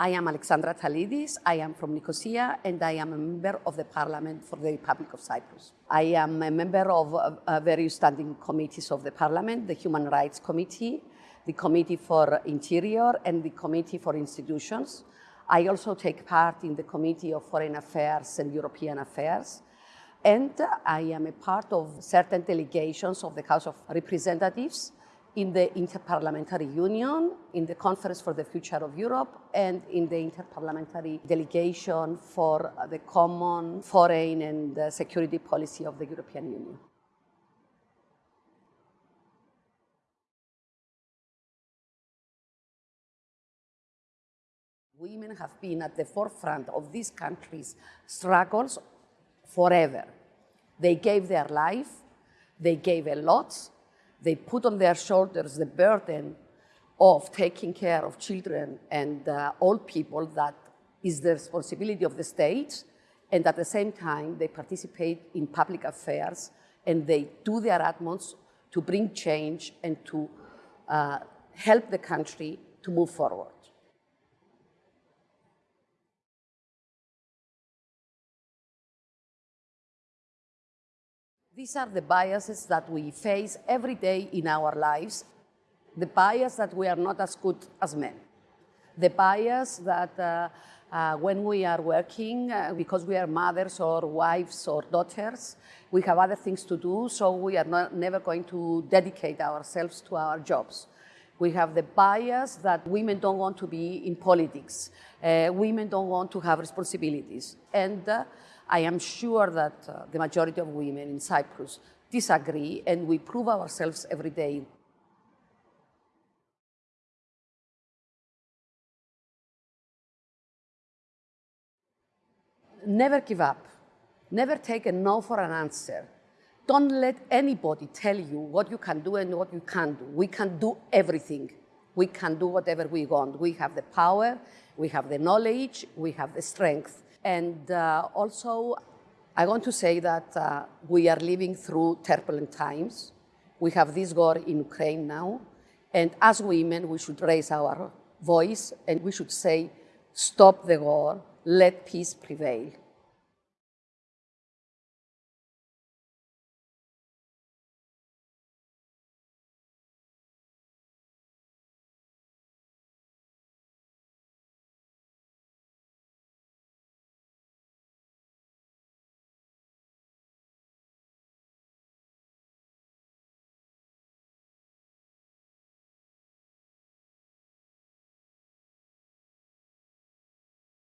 I am Alexandra Attalides. I am from Nicosia and I am a member of the Parliament for the Republic of Cyprus. I am a member of uh, various standing committees of the Parliament, the Human Rights Committee, the Committee for Interior and the Committee for Institutions. I also take part in the Committee of Foreign Affairs and European Affairs. And I am a part of certain delegations of the House of Representatives in the Interparliamentary Union, in the Conference for the Future of Europe, and in the Interparliamentary Delegation for the Common Foreign and uh, Security Policy of the European Union. Women have been at the forefront of this country's struggles forever. They gave their life, they gave a lot, they put on their shoulders the burden of taking care of children and uh, old people that is the responsibility of the state, and at the same time they participate in public affairs and they do their utmost to bring change and to uh, help the country to move forward. These are the biases that we face every day in our lives. The bias that we are not as good as men. The bias that uh, uh, when we are working, uh, because we are mothers or wives or daughters, we have other things to do, so we are not, never going to dedicate ourselves to our jobs. We have the bias that women don't want to be in politics. Uh, women don't want to have responsibilities. And uh, I am sure that uh, the majority of women in Cyprus disagree and we prove ourselves every day. Never give up. Never take a no for an answer. Don't let anybody tell you what you can do and what you can't do. We can do everything. We can do whatever we want. We have the power, we have the knowledge, we have the strength. And uh, also, I want to say that uh, we are living through turbulent times. We have this war in Ukraine now. And as women, we should raise our voice and we should say, stop the war, let peace prevail.